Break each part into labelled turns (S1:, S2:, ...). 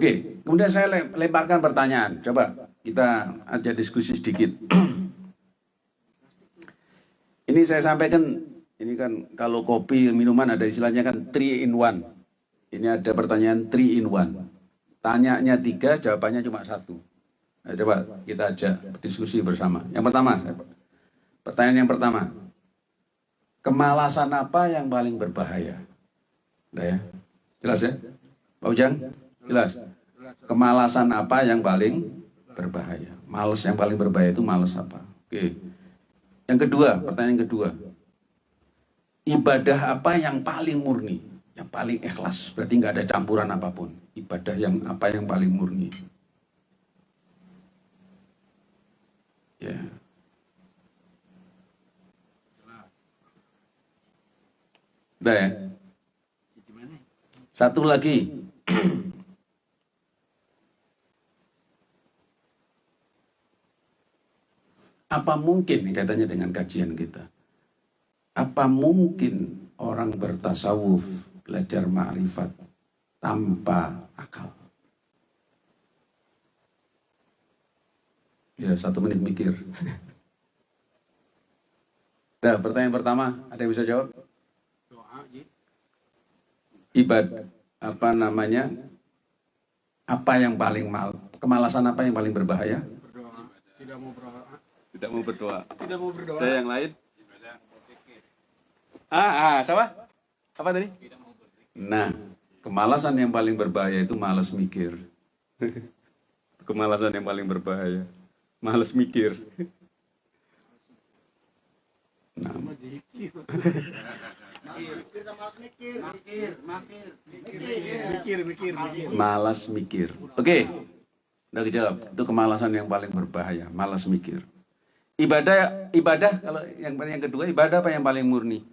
S1: Oke, kemudian saya lemparkan pertanyaan. Coba kita aja diskusi sedikit. ini saya sampaikan, ini kan kalau kopi minuman ada istilahnya kan 3 in 1. Ini ada pertanyaan 3 in 1. Tanyanya tiga, jawabannya cuma satu. Nah, coba kita ajak diskusi bersama. Yang pertama, pertanyaan yang pertama. Kemalasan apa yang paling berbahaya? Udah ya? Jelas ya? Pak Ujang? Jelas? Kemalasan apa yang paling berbahaya? Males yang paling berbahaya itu males apa? Oke. Yang kedua, pertanyaan kedua. Ibadah apa yang paling murni? Yang paling ikhlas? Berarti nggak ada campuran apa pun. Ibadah yang apa yang paling murni? Ya. Udah ya? Satu lagi. Apa mungkin katanya dengan kajian kita? Apa mungkin orang bertasawuf belajar ma'rifat tanpa akal? Ya, satu menit mikir. Nah, pertanyaan pertama, ada yang bisa jawab? ibadah apa namanya apa yang paling mal kemalasan apa yang paling berbahaya
S2: berdoa tidak mau berdoa
S1: tidak mau berdoa.
S2: Tidak mau berdoa.
S1: Ada yang lain? Ah ah siapa? Apa tadi? Nah kemalasan yang paling berbahaya itu malas mikir. Kemalasan yang paling berbahaya. Malas mikir. Nah. Malas mikir. Oke. Udah dijawab. Itu kemalasan yang paling berbahaya, malas mikir. Ibadah ibadah kalau yang yang kedua ibadah apa yang paling murni?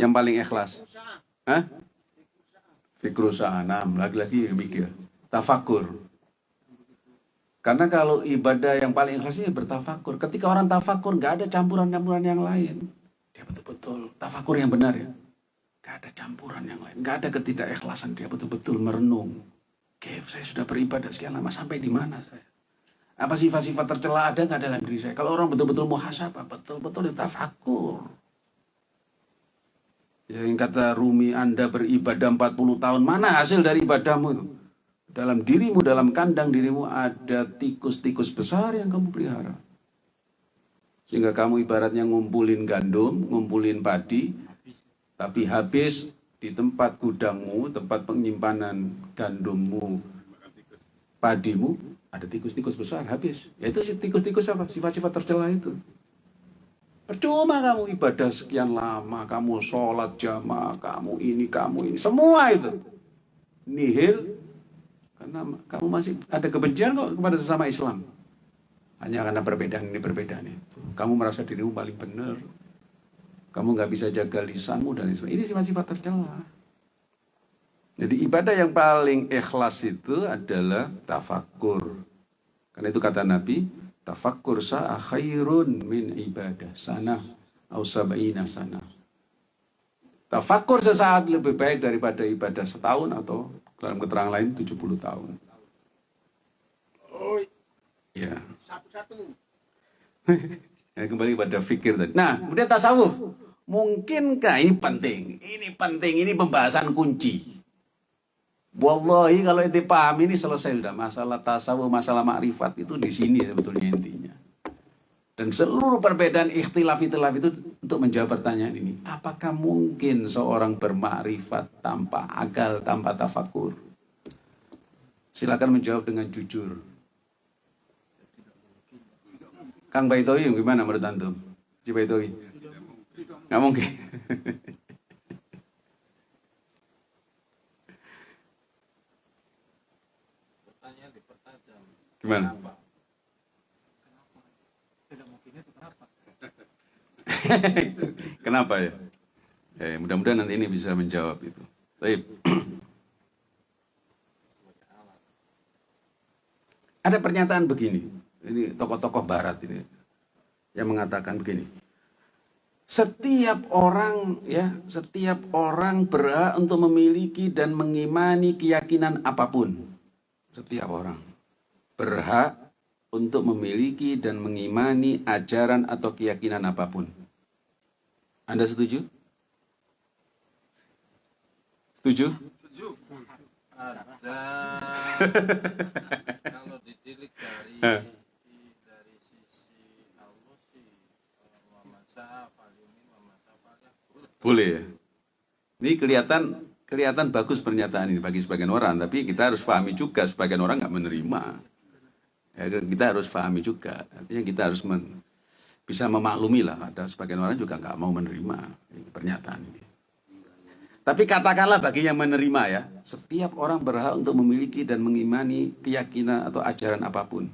S1: Yang paling ikhlas. Hah? Fikrusa enam lagi-lagi mikir. Tafakur. Karena kalau ibadah yang paling ikhlas ini bertafakur. Ketika orang tafakur, nggak ada campuran-campuran yang lain. Dia betul-betul tafakur yang benar ya. Gak ada campuran yang lain. Gak ada ketidakikhlasan. Dia betul-betul merenung. Oke, saya sudah beribadah sekian lama. Sampai di mana saya? Apa sifat-sifat tercela ada nggak dalam diri saya? Kalau orang betul-betul muhasabah, betul-betul tafakur. Yang kata Rumi, Anda beribadah 40 tahun. Mana hasil dari ibadahmu itu? Dalam dirimu, dalam kandang dirimu ada tikus-tikus besar yang kamu pelihara. Sehingga kamu ibaratnya ngumpulin gandum, ngumpulin padi, tapi habis di tempat gudangmu, tempat penyimpanan gandummu, padimu, ada tikus-tikus besar, habis. Yaitu tikus-tikus apa? Sifat-sifat tercela itu. Percuma kamu ibadah sekian lama, kamu sholat jamaah, kamu ini, kamu ini, semua itu. Nihil, karena kamu masih ada kebencian kok kepada sesama Islam. Hanya karena perbedaan ini, perbedaan itu. Kamu merasa dirimu paling benar. Kamu nggak bisa jaga lisanmu dan sebagainya. Ini sifat-sifat tercela. Jadi ibadah yang paling ikhlas itu adalah tafakur. Karena itu kata Nabi, tafakur sa'a khairun min ibadah sana au sab'ina sana. Tafakur sesaat lebih baik daripada ibadah setahun atau dalam keterangan lain 70 tahun. Ya. Satu-satu. ya, kembali pada fikir tadi. Nah, kemudian tasawuf. Mungkinkah ini penting? Ini penting, ini pembahasan kunci. Wallahi kalau itu paham ini selesai sudah masalah tasawuf, masalah makrifat itu di sini sebetulnya intinya. Dan seluruh perbedaan ikhtilaf-ikhtilaf itu untuk menjawab pertanyaan ini. Apakah mungkin seorang bermakrifat tanpa akal, tanpa tafakur? Silakan menjawab dengan jujur. Kang Baitowi gimana menurut antum? Si Baitowi? Nggak mungkin. Gimana? Kenapa ya? Eh, mudah-mudahan nanti ini bisa menjawab itu. Baik. Ada pernyataan begini ini tokoh-tokoh barat ini yang mengatakan begini. Setiap orang ya, setiap orang berhak untuk memiliki dan mengimani keyakinan apa pun. Setiap orang berhak untuk memiliki dan mengimani ajaran atau keyakinan apa pun. Anda setuju? Setuju?
S3: ada kalau ditilik dari
S1: Eh.
S3: dari sisi Allah sih eh, Muhammad Sa'af Al-Yumi Muhammad Sa'af Al-Yahud
S1: Boleh ya. Ini kelihatan kelihatan bagus pernyataan ini bagi sebagian orang, tapi kita harus pahami juga sebagian orang nggak menerima. Ya, kita harus pahami juga. Artinya kita harus men- bisa memaklumi lah. Ada sebagian orang juga nggak mau menerima pernyataan ini. Tapi katakanlah bagi yang menerima ya, setiap orang berhak untuk memiliki dan mengimani keyakinan atau ajaran apa pun.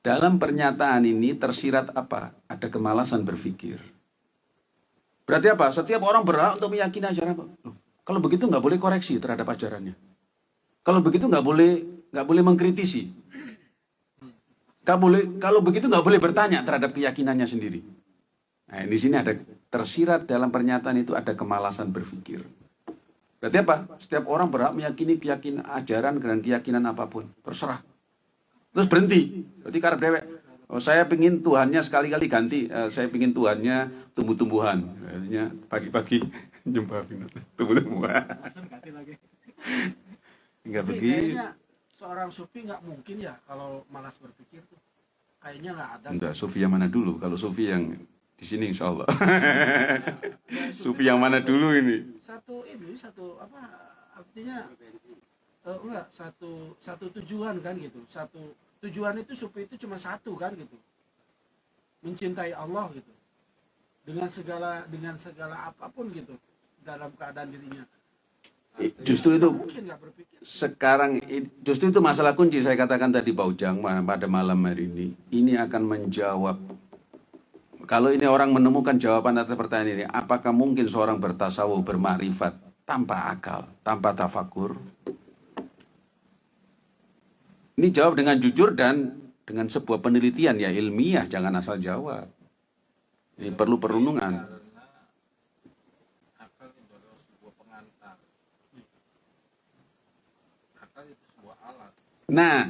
S1: Dalam pernyataan ini tersirat apa? Ada kemalasan berpikir. Berarti apa? Setiap orang berhak untuk meyakini ajaran apa? Loh, kalau begitu nggak boleh koreksi terhadap ajarannya. Kalau begitu nggak boleh nggak boleh mengkritisi. Nggak boleh kalau begitu nggak boleh bertanya terhadap keyakinannya sendiri. Nah, di sini ada tersirat dalam pernyataan itu ada kemalasan berpikir. Berarti apa? Setiap orang berhak meyakini keyakinan ajaran dan keyakinan apa pun. Terserah. Terus berhenti. Berarti karena dewek. Oh, saya pingin Tuhannya sekali-kali ganti. Eh, saya pingin Tuhannya tumbuh-tumbuhan. Artinya pagi-pagi nyembah tumbuh-tumbuhan.
S2: ganti lagi.
S1: Enggak begitu.
S2: Seorang sufi nggak mungkin ya kalau malas berpikir tuh. Kayaknya nggak ada.
S1: Enggak, Sufi yang mana dulu? Kalau Sufi yang di sini insya Allah.
S2: Ya,
S1: Sufi yang mana dulu ini?
S2: Satu ini satu apa artinya eh, enggak satu satu tujuan kan gitu. Satu tujuan itu sufi itu cuma satu kan gitu. Mencintai Allah gitu. Dengan segala dengan segala apa pun gitu dalam keadaan dirinya.
S1: Justru itu sekarang justru itu masalah kunci saya katakan tadi Pak Ujang pada malam hari ini. Ini akan menjawab. Kalau ini orang menemukan jawaban atas pertanyaan ini apakah mungkin seorang bertasawuf bermakrifat tanpa akal tanpa tafakur? Ini jawab dengan jujur dan dengan sebuah penelitian ya ilmiah jangan asal jawab. Ini perlu perundungan
S3: karena akal itu adalah sebuah pengantar akal itu sebuah alat
S1: nah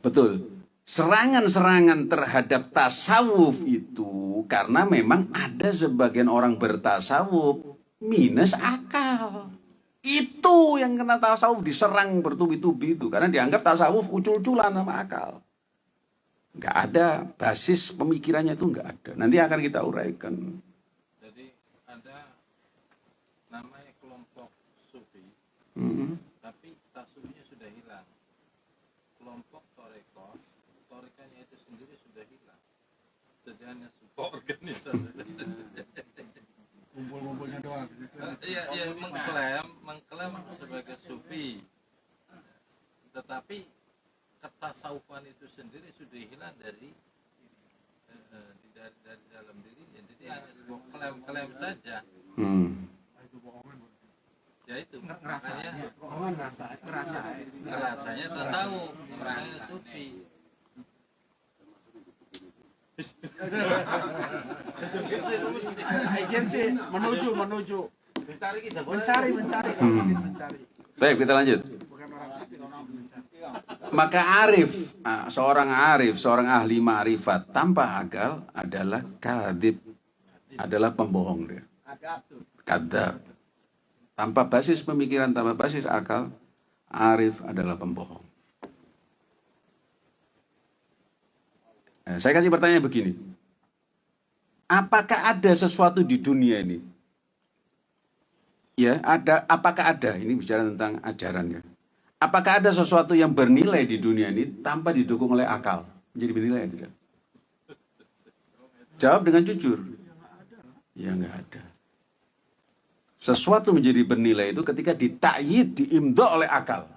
S1: Betul. Serangan-serangan terhadap tasawuf itu karena memang ada sebagian orang bertasawuf minus akal. Itu yang kena tasawuf diserang bertubi-tubi itu karena dianggap tasawuf ucul-uculan sama akal. Nggak ada basis pemikirannya itu nggak ada. Nanti akan kita uraikan.
S3: jadi ada namanya kelompok sufi
S1: Hmm.
S3: tapi tasawufnya sudah hilang kelompok toreko torekanya itu sendiri sudah hilang hanya sebuah organisasi
S2: Kumpul-kumpulnya doang. gitu.
S3: iya iya mengklaim mengklaim sebagai sufi tetapi ketasawufan itu sendiri sudah hilang dari eh, dari, dari dalam dirinya jadi hanya sebuah klaim-klaim saja
S1: Hmm.
S2: Ah,
S3: ya itu
S2: Ngerasa,
S3: makanya
S2: bohongan ngerasa, ngerasa.
S3: rasanya tasawuf rasanya sufi
S2: Menuju menuju mencari mencari
S1: Hmm.
S2: mencari
S1: Baik, kita lanjut. Maka arif, ah, seorang arif, seorang ahli ma'rifat tanpa akal adalah kadib, adalah pembohong dia. Kadab. Tanpa basis pemikiran, tanpa basis akal, arif adalah pembohong. Eh, saya kasih pertanyaan begini. Apakah ada sesuatu di dunia ini? Ya, ada. Apakah ada? Ini bicara tentang ajarannya. Apakah ada sesuatu yang bernilai di dunia ini tanpa didukung oleh akal? Menjadi bernilai tidak? Jawab dengan jujur. Ya nggak ada. Sesuatu menjadi bernilai itu ketika ditakyid, diimdo oleh. Akal.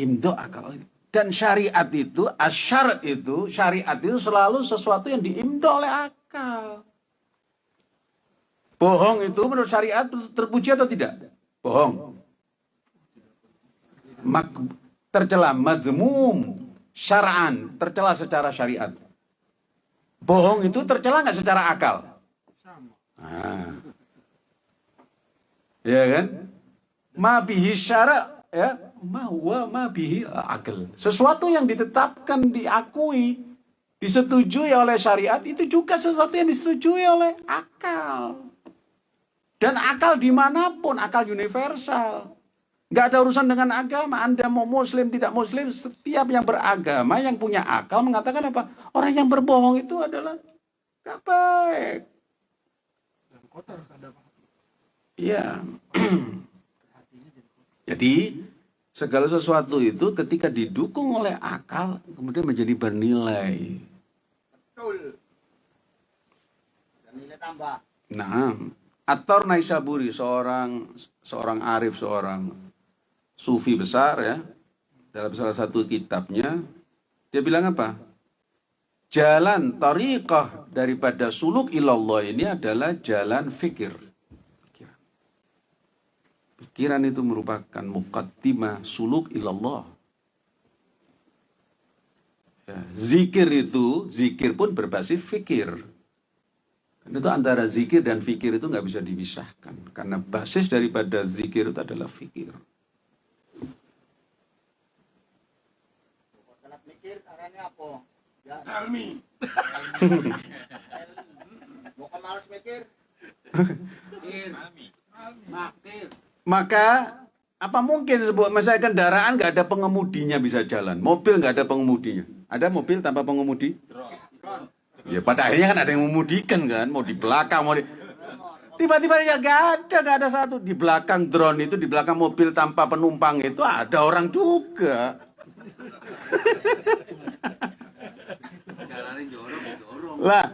S1: Imdo akal. Dan syariat itu, asyar itu, syariat itu selalu sesuatu yang diimdo oleh akal. Bohong itu menurut syariat terpuji atau tidak? Bohong. Mak tercela, mazmum. syara'an, tercela secara syariat. Bohong itu tercela nggak secara akal?
S2: sama
S1: Ah. Ya kan? Ma bihi syara ya, ma huwa ma bihi akal. Sesuatu yang ditetapkan, diakui, disetujui oleh syariat itu juga sesuatu yang disetujui oleh akal. Dan akal di mana pun, akal universal. Nggak ada urusan dengan agama. Anda mau muslim, tidak muslim, setiap yang beragama, yang punya akal mengatakan apa? Orang yang berbohong itu adalah nggak baik.
S2: dan kotor
S1: Iya.
S2: jadi
S1: segala sesuatu itu ketika didukung oleh akal kemudian menjadi bernilai.
S4: Betul. Dan nilai tambah.
S1: Nah, Ator Naisaburi seorang seorang arif, seorang sufi besar ya. Dalam salah satu kitabnya dia bilang apa? Jalan tariqah daripada suluk ilallah ini adalah jalan fikir. Pikiran. Itu merupakan muqaddimah suluk ilallah. Ya, zikir itu, zikir pun berbasis fikir. Karena itu antara zikir dan fikir itu nggak bisa dipisahkan. Karena basis daripada zikir itu adalah fikir.
S4: Kalau mikir caranya apa? Ya. Bukan mikir.
S1: Maka apa mungkin sebuah misalnya kendaraan nggak ada pengemudinya bisa jalan, mobil nggak ada pengemudinya. Ada mobil tanpa pengemudi? Ya pada akhirnya kan ada yang memudikan kan, mau di belakang mau di tiba-tiba ya nggak ada nggak ada satu di belakang drone itu di belakang mobil tanpa penumpang itu ada orang juga. Lah,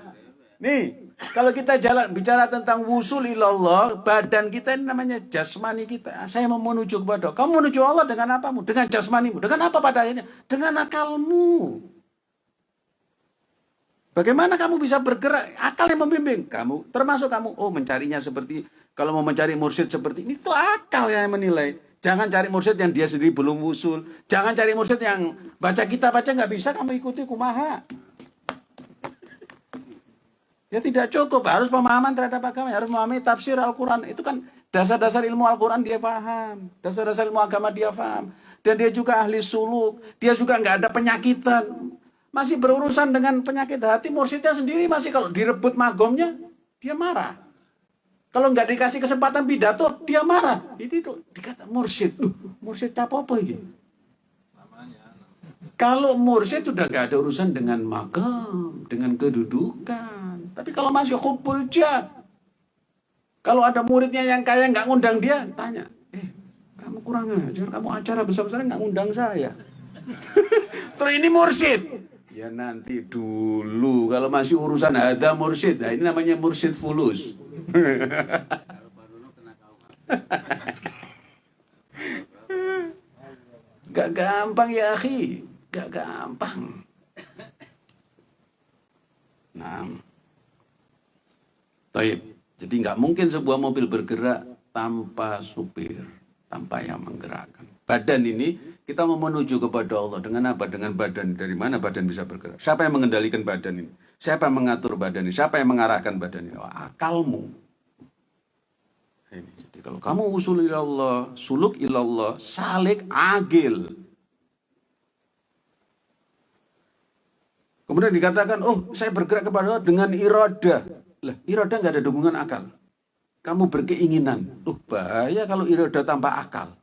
S1: nih kalau kita jalan bicara tentang wusul ilallah, badan kita ini namanya jasmani kita. Saya mau menuju kepada kamu menuju Allah dengan apamu? Dengan jasmanimu. Dengan apa pada akhirnya? Dengan akalmu. Bagaimana kamu bisa bergerak? Akal yang membimbing kamu, termasuk kamu. Oh, mencarinya seperti kalau mau mencari mursyid seperti ini, itu akal yang menilai. Jangan cari mursyid yang dia sendiri belum usul. Jangan cari mursyid yang baca kitab baca nggak bisa kamu ikuti kumaha. Ya tidak cukup, harus pemahaman terhadap agama, harus memahami tafsir Al-Quran. Itu kan dasar-dasar ilmu Al-Quran dia paham, dasar-dasar ilmu agama dia paham. Dan dia juga ahli suluk, dia juga nggak ada penyakitan. Masih berurusan dengan penyakit hati, mursyidnya sendiri masih kalau direbut magomnya, dia marah. Kalau nggak dikasih kesempatan pidato, dia marah. Ini tuh dikata mursyid. Duh, mursyid apa apa ini? Kalau mursyid sudah nggak ada urusan dengan magam, dengan kedudukan. Tapi kalau masih kumpul jah, kalau ada muridnya yang kaya nggak ngundang dia, tanya, eh kamu kurang ajar, kamu acara besar-besaran nggak ngundang saya. Terus ini mursyid. Ya nanti dulu, kalau masih urusan ada mursyid, nah ini namanya mursyid fulus. Gak gampang ya akhi, gak gampang. Nah, Taib. Jadi nggak mungkin sebuah mobil bergerak tanpa supir, tanpa yang menggerakkan. Badan ini kita mau menuju kepada Allah dengan apa? Dengan badan. Dari mana badan bisa bergerak? Siapa yang mengendalikan badan ini? Siapa yang mengatur badan ini? Siapa yang mengarahkan badan ini? Oh, akalmu. Ini. Jadi kalau kamu usul ilallah, suluk ilallah, salik agil. Kemudian dikatakan, oh saya bergerak kepada Allah dengan iradah. Lah, iradah nggak ada dukungan akal. Kamu berkeinginan. Loh, bahaya kalau iradah tanpa akal.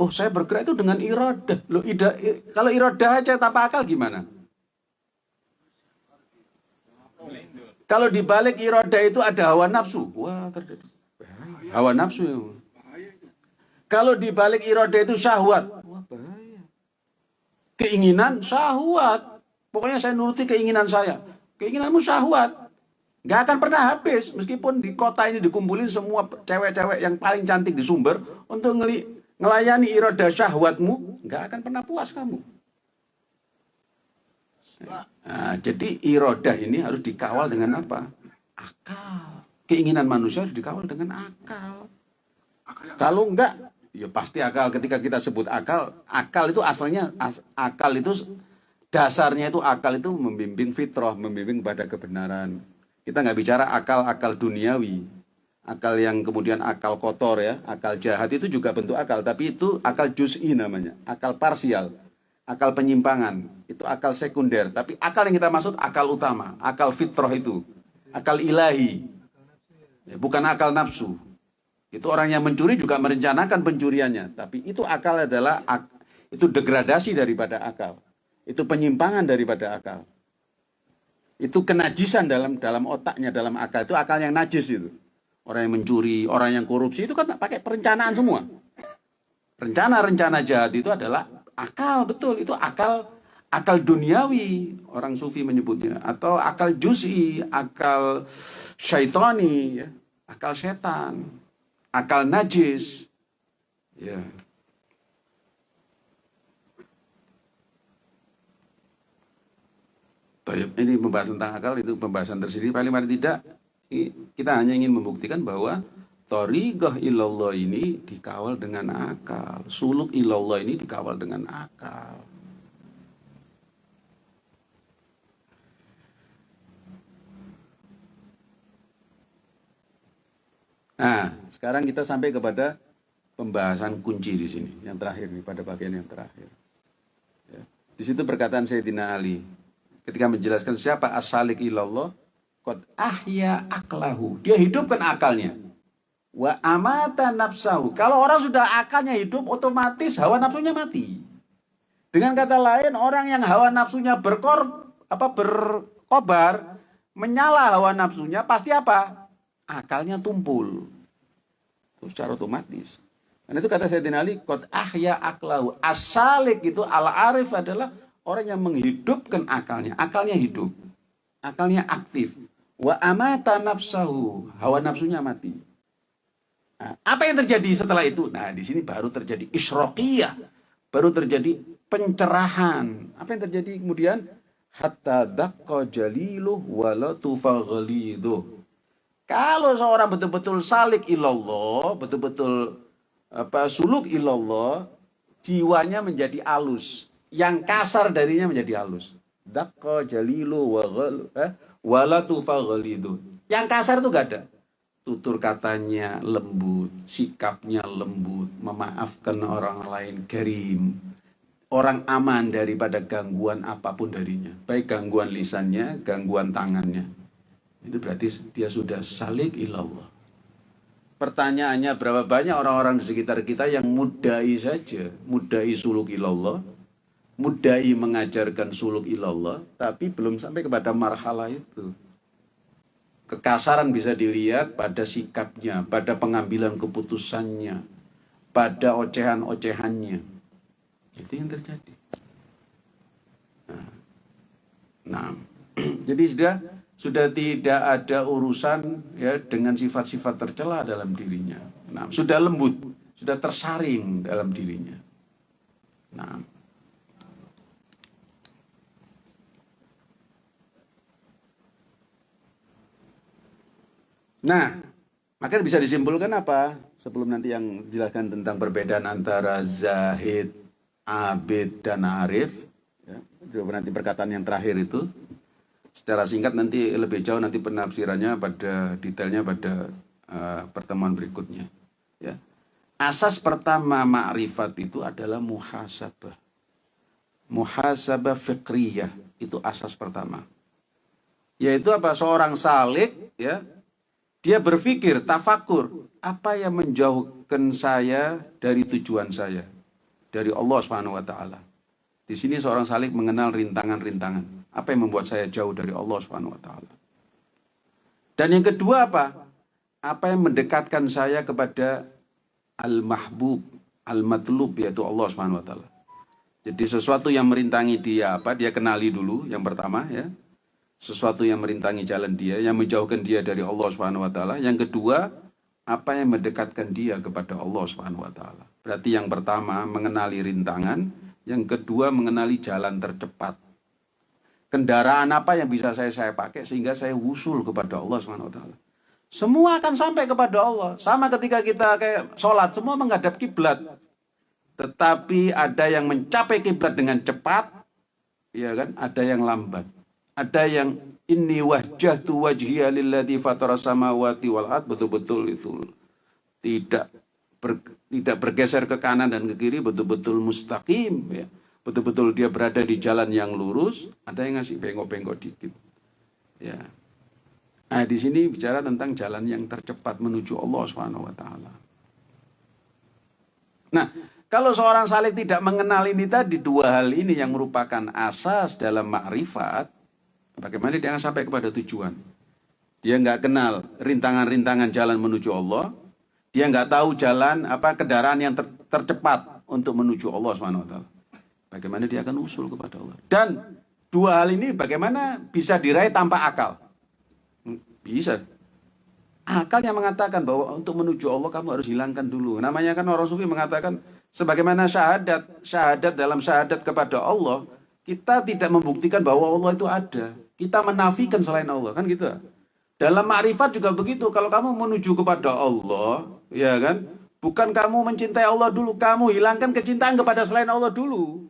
S1: Oh, saya bergerak itu dengan iradah. Loh, ida, i- kalau iradah aja tanpa akal gimana? Kalau dibalik iradah itu ada hawa nafsu. Wah, terjadi. Hawa nafsu. ya. Kalau dibalik iradah itu syahwat. Keinginan syahwat. Pokoknya saya nuruti keinginan saya. Keinginanmu syahwat. Nggak akan pernah habis. Meskipun di kota ini dikumpulin semua cewek-cewek yang paling cantik di sumber. Untuk ngeli, ngelayani iroda syahwatmu. Nggak akan pernah puas kamu. Nah, jadi irodah ini harus dikawal dengan apa? Akal. Keinginan manusia harus dikawal dengan akal. Kalau enggak, Ya pasti akal ketika kita sebut akal, akal itu asalnya as- akal itu dasarnya itu akal itu membimbing fitrah, membimbing pada kebenaran. Kita nggak bicara akal-akal duniawi, akal yang kemudian akal kotor ya, akal jahat itu juga bentuk akal, tapi itu akal juz'i namanya, akal parsial, akal penyimpangan, itu akal sekunder. Tapi akal yang kita maksud akal utama, akal fitrah itu, akal ilahi, Ya, bukan akal nafsu. Itu orang yang mencuri juga merencanakan pencuriannya, tapi itu akal adalah ak- itu degradasi daripada akal. Itu penyimpangan daripada akal. Itu kenajisan dalam dalam otaknya, dalam akal itu akal yang najis itu. Orang yang mencuri, orang yang korupsi itu kan pakai perencanaan semua. Rencana-rencana jahat itu adalah akal betul, itu akal akal duniawi orang sufi menyebutnya atau akal juz'i, akal syaitani, ya, akal setan, akal najis. Ya. Ini pembahasan tentang akal itu pembahasan tersendiri paling paling tidak kita hanya ingin membuktikan bahwa Torigoh ilallah ini dikawal dengan akal. Suluk ilallah ini dikawal dengan akal. Nah, sekarang kita sampai kepada pembahasan kunci di sini, yang terakhir nih pada bagian yang terakhir. Ya. Di situ perkataan Sayyidina Ali ketika menjelaskan siapa asalik ilallah, qad ahya aklahu. Dia hidupkan akalnya. Wa amata nafsahu. Kalau orang sudah akalnya hidup, otomatis hawa nafsunya mati. Dengan kata lain, orang yang hawa nafsunya berkor apa berkobar, menyala hawa nafsunya, pasti apa? Akalnya tumpul. Itu secara otomatis. Dan itu kata Sayyidina Ali, Qad ahya aklahu. Asalik itu al-arif adalah orang yang menghidupkan akalnya. Akalnya hidup. Akalnya aktif. Wa amata nafsahu. Hawa nafsunya mati. Nah, apa yang terjadi setelah itu? Nah, di sini baru terjadi isroqiyah. Baru terjadi pencerahan. Apa yang terjadi kemudian? Hatta dakka jaliluh ghaliduh. Kalau seorang betul-betul salik ilallah, betul-betul apa suluk ilallah, jiwanya menjadi alus. Yang kasar darinya menjadi halus. Dakka jalilu wa ghal eh, ghalidu. Yang kasar itu gak ada. Tutur katanya lembut, sikapnya lembut, memaafkan orang lain karim. Orang aman daripada gangguan apa pun darinya. Baik gangguan lisannya, gangguan tangannya. Itu berarti dia sudah salik ilallah. Pertanyaannya berapa banyak orang-orang di sekitar kita yang mudai saja, mudai suluk ilallah, mudai mengajarkan suluk ilallah, tapi belum sampai kepada marhalah itu. Kekasaran bisa dilihat pada sikapnya, pada pengambilan keputusannya, pada ocehan-ocehannya. Itu yang terjadi. Nah, nah. jadi sudah sudah tidak ada urusan ya dengan sifat-sifat tercela dalam dirinya. Nah, sudah lembut, sudah tersaring dalam dirinya. Nah, Nah, maka bisa disimpulkan apa? Sebelum nanti yang jelaskan tentang perbedaan antara zahid, abid, dan arif. Ya, nanti perkataan yang terakhir itu secara singkat nanti lebih jauh nanti penafsirannya pada detailnya pada uh, pertemuan berikutnya ya asas pertama ma'rifat itu adalah muhasabah muhasabah fikriyah itu asas pertama yaitu apa seorang salik ya dia berpikir tafakur apa yang menjauhkan saya dari tujuan saya dari Allah Subhanahu wa taala di sini seorang salik mengenal rintangan-rintangan apa yang membuat saya jauh dari Allah Subhanahu wa taala? Dan yang kedua apa? Apa yang mendekatkan saya kepada al-mahbub, al-matlub yaitu Allah Subhanahu wa taala. Jadi sesuatu yang merintangi dia apa? Dia kenali dulu yang pertama ya. Sesuatu yang merintangi jalan dia, yang menjauhkan dia dari Allah Subhanahu wa taala. Yang kedua, apa yang mendekatkan dia kepada Allah Subhanahu wa taala. Berarti yang pertama mengenali rintangan, yang kedua mengenali jalan tercepat kendaraan apa yang bisa saya saya pakai sehingga saya wusul kepada Allah Subhanahu wa taala. Semua akan sampai kepada Allah. Sama ketika kita kayak sholat, semua menghadap kiblat. Tetapi ada yang mencapai kiblat dengan cepat, ya kan? Ada yang lambat. Ada yang inni wajjahtu wajhiya lilladzi fatara samawati wal ard betul-betul itu tidak ber, tidak bergeser ke kanan dan ke kiri betul-betul mustaqim ya. Betul-betul dia berada di jalan yang lurus, ada yang ngasih bengkok-bengkok dikit. Ya. Nah, di sini bicara tentang jalan yang tercepat menuju Allah Subhanahu wa taala. Nah, kalau seorang salik tidak mengenal ini tadi dua hal ini yang merupakan asas dalam makrifat, bagaimana dia akan sampai kepada tujuan? Dia nggak kenal rintangan-rintangan jalan menuju Allah, dia nggak tahu jalan apa kendaraan yang ter tercepat untuk menuju Allah taala. Bagaimana dia akan usul kepada Allah? Dan dua hal ini bagaimana bisa diraih tanpa akal? Bisa. Akal yang mengatakan bahwa untuk menuju Allah kamu harus hilangkan dulu. Namanya kan orang sufi mengatakan sebagaimana syahadat, syahadat dalam syahadat kepada Allah, kita tidak membuktikan bahwa Allah itu ada. Kita menafikan selain Allah, kan gitu. Dalam makrifat juga begitu. Kalau kamu menuju kepada Allah, ya kan? Bukan kamu mencintai Allah dulu, kamu hilangkan kecintaan kepada selain Allah dulu.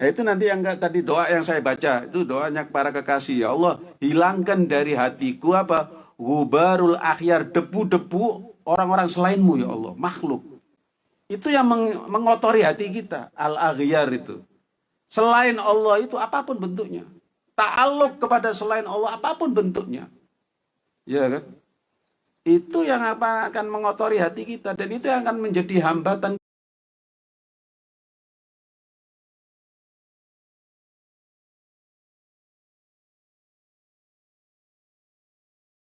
S1: Nah, itu nanti yang tadi doa yang saya baca itu doanya para kekasih ya Allah hilangkan dari hatiku apa gubarul akhyar debu-debu orang-orang selainmu ya Allah makhluk itu yang meng mengotori hati kita al aghyar itu selain Allah itu apa pun bentuknya. Ta'aluk kepada selain Allah apa pun bentuknya. Ya kan? Itu yang apa akan mengotori hati kita dan itu yang akan menjadi hambatan